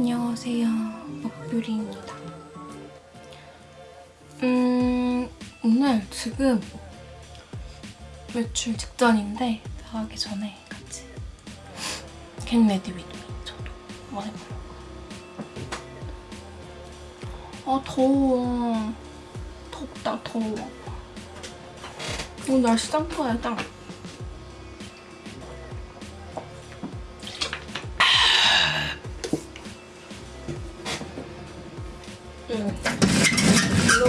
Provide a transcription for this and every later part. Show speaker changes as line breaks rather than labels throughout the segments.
안녕하세요. 먹뷰리입니다. 음, 오늘 지금 외출 직전인데 나가기 전에 같이 get ready with me 저도 한번 해보려고. 아 더워. 덥다 더워. 오늘 날씨 짱 좋아요 짱.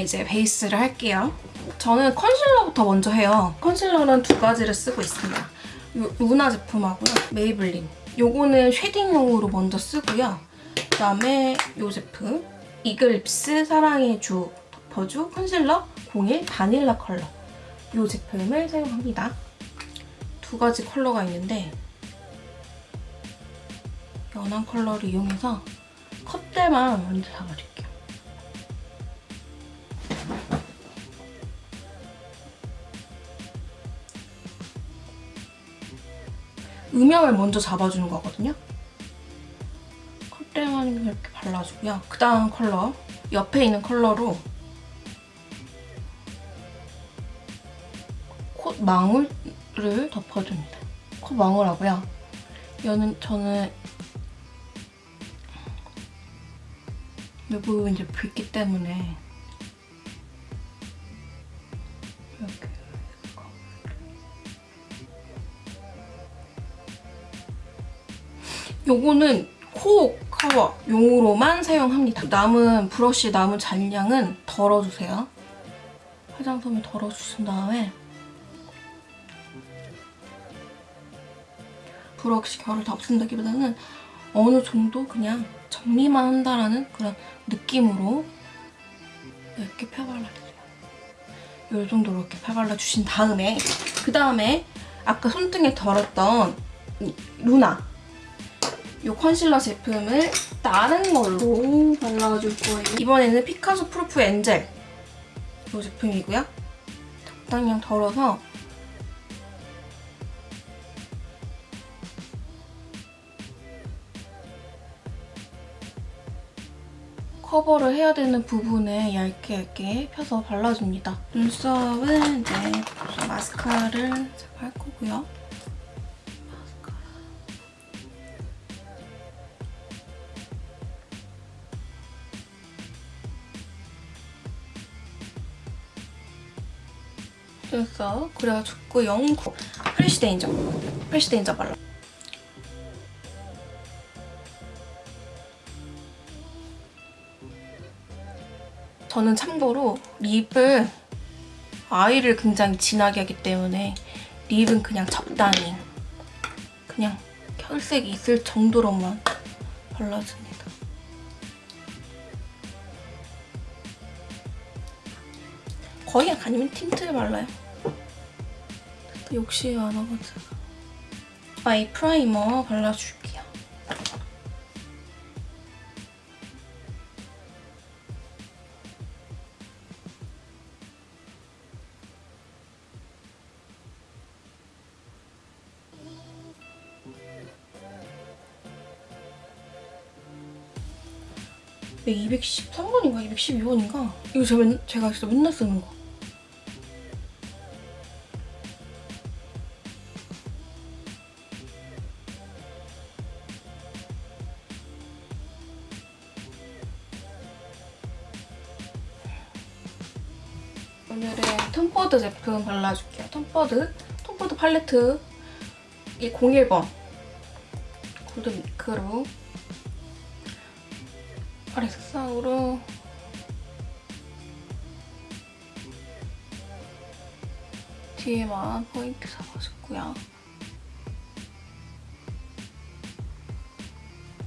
이제 베이스를 할게요. 저는 컨실러부터 먼저 해요. 컨실러는 두 가지를 쓰고 있습니다. 요 루나 제품하고요. 메이블린. 요거는 shading용으로 먼저 쓰고요. 그다음에 요 제품 이글립스 사랑의 주 덮어주 컨실러 01 바닐라 컬러 요 제품을 사용합니다. 두 가지 컬러가 있는데 연한 컬러를 이용해서 컷대만 먼저 잡아줄게요. 음영을 먼저 잡아주는 거거든요. 컷대만 이렇게 발라주고요. 그 다음 컬러, 옆에 있는 컬러로 콧망울을 덮어줍니다. 콧망울하고요. 여는 저는 이 부분 이제 붉기 때문에 이렇게 요거는 코 커버 용으로만 사용합니다. 남은 브러쉬 남은 잔량은 덜어주세요. 화장솜을 덜어주신 다음에 브러쉬 결을 다 없앤다기보다는 어느 정도 그냥 정리만 한다라는 그런 느낌으로 이렇게 펴발라주세요. 이 정도로 이렇게 펴발라주신 다음에 그 다음에 아까 손등에 덜었던 루나 이 컨실러 제품을 다른 걸로 발라줄 거예요. 이번에는 피카소 프루프 엔젤 이 제품이고요. 적당량 덜어서 커버를 해야 되는 부분에 얇게 얇게 펴서 발라줍니다. 눈썹은 이제 마스카라를 할 거고요. 눈썹 그래가지고 영코 프레쉬 데인저 프레쉬 데인저 발라 저는 참고로 립을 아이를 굉장히 진하게 하기 때문에 립은 그냥 적당히 그냥 혈색이 있을 정도로만 발라줍니다. 거의 아니면 틴트를 발라요. 욕심이 많아가지고 아이 프라이머 발라줄게요. 이게 213번인가 212번인가? 이거 제가, 맨, 제가 진짜 맨날 쓰는 거. 오늘은 톰포드 제품 발라줄게요. 톰포드, 톰포드 팔레트 이 01번 골드 미크로 아래 색상으로 뒤에만 포인트 잡아줬고요.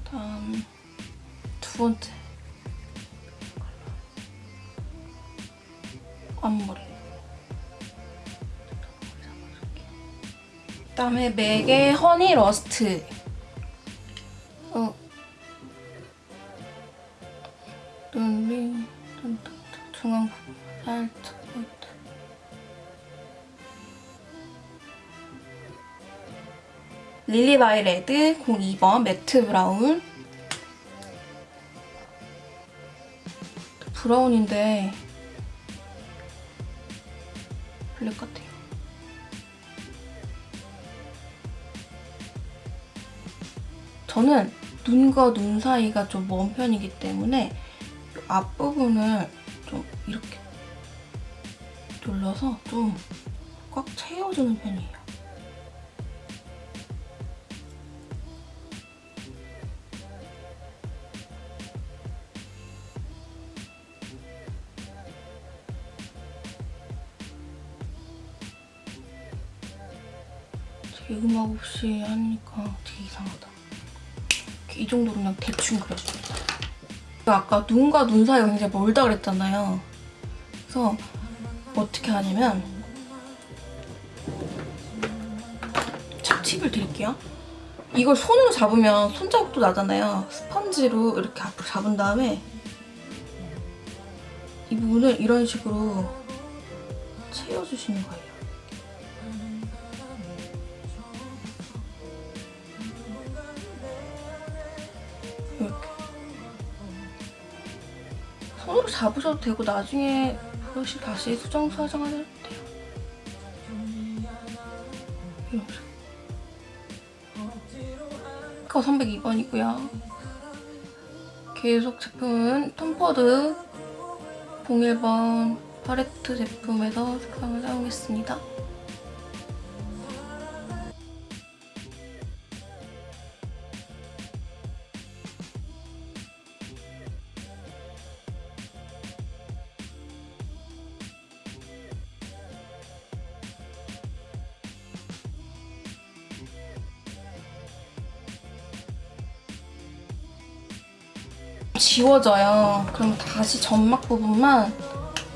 다음 두 번째 앞머리. 그다음에 맥의 허니 러스트. 어. 눈이 중앙 살짝 릴리바이 레드 02번 매트 브라운. 브라운인데 블랙 같아요. 저는 눈과 눈 사이가 좀 먼 편이기 때문에 이 앞부분을 좀 이렇게 눌러서 좀 꽉 채워주는 편이에요. 음악 없이 하니까 되게 이상하다. 이 정도로 그냥 대충 그려줍니다. 아까 눈과 눈 사이가 굉장히 멀다 그랬잖아요. 그래서 어떻게 하냐면 자, 팁을 드릴게요. 이걸 손으로 잡으면 손자국도 나잖아요. 스펀지로 이렇게 앞으로 잡은 다음에 이 부분을 이런 식으로 채워주시는 거예요. 손으로 잡으셔도 되고 나중에 브러쉬 다시 수정 수정하셔도 돼요. 이런 식으로. 거 302번이고요. 계속 제품은 톰포드 01번 팔레트 제품에서 색상을 사용했습니다. 지워져요. 그럼 다시 점막 부분만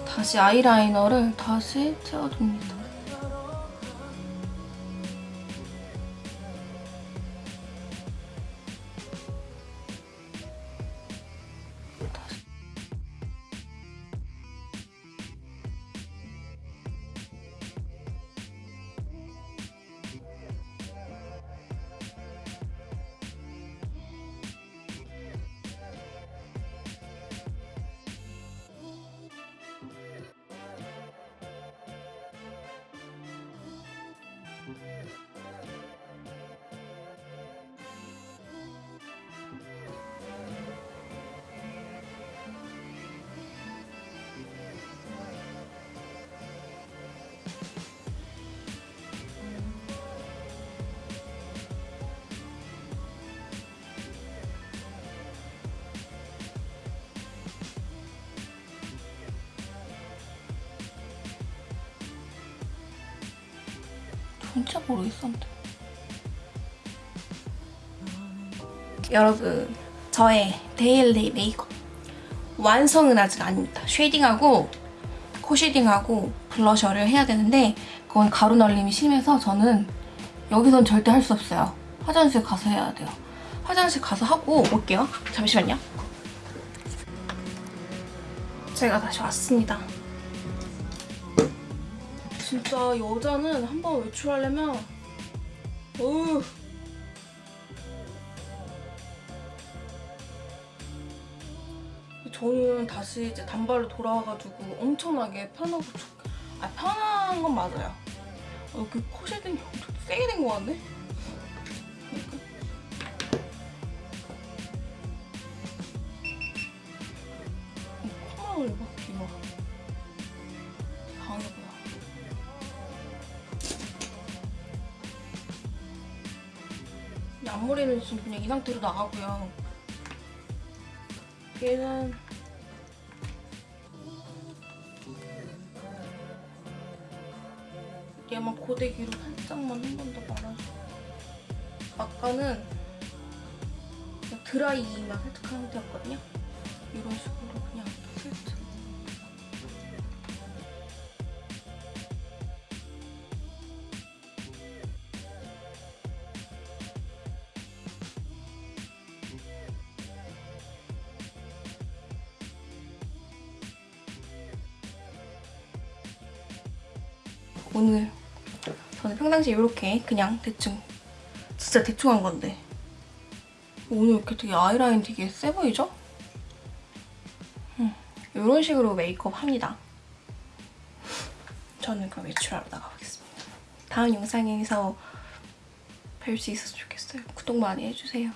다시 아이라이너를 다시 채워줍니다. 진짜 모르겠었는데. 여러분, 저의 daily 메이크업 완성은 아직 아닙니다. shading하고 코 shading하고 블러셔를 해야 되는데 그건 가루 날림이 심해서 저는 여기선 절대 할 수 없어요. 화장실 가서 해야 돼요. 화장실 가서 하고 올게요. 잠시만요. 제가 다시 왔습니다. 진짜 여자는 한 번 외출하려면 어우 저는 다시 이제 단발로 돌아와가지고 엄청나게 편하고 좋... 아 편한 건 맞아요. 어, 그 코쉐딩이 엄청 세게 된 것 같네? 그러니까. 이 코망을 봐, 이거. 앞머리는 지금 그냥 이 상태로 나가고요. 얘는 얘만 고데기로 살짝만 한 번 더 말아줘. 아까는 드라이만 살짝 한 상태였거든요. 이런 식으로 그냥 살짝. 오늘 저는 평상시에 이렇게 그냥 대충 진짜 대충 한 건데 오늘 이렇게 되게 아이라인 되게 세 보이죠? 음, 이런 식으로 메이크업 합니다. 저는 그럼 외출하러 나가보겠습니다. 다음 영상에서 뵐 수 있었으면 좋겠어요. 구독 많이 해주세요.